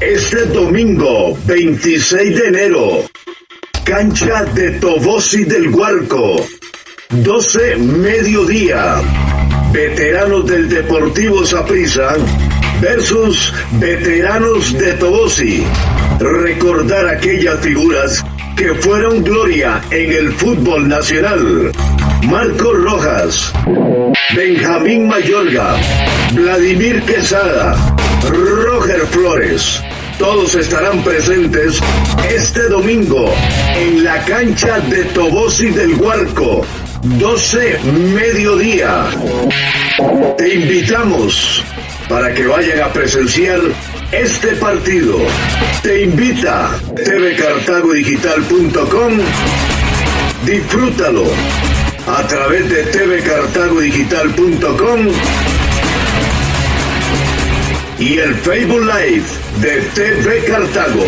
Este domingo 26 de enero, cancha de Tobosi del Huarco, 12 mediodía, veteranos del Deportivo Saprissa versus veteranos de Tobosi. Recordar aquellas figuras que fueron gloria en el fútbol nacional. Marco Rojas, Benjamín Mayorga, Vladimir Quesada, Roger Flores. Todos estarán presentes este domingo en la cancha de Tobosi del Huarco, 12 mediodía. Te invitamos para que vayan a presenciar este partido. Te invita tvcartagodigital.com. Disfrútalo a través de tvcartagodigital.com y el Facebook Live de TV Cartago.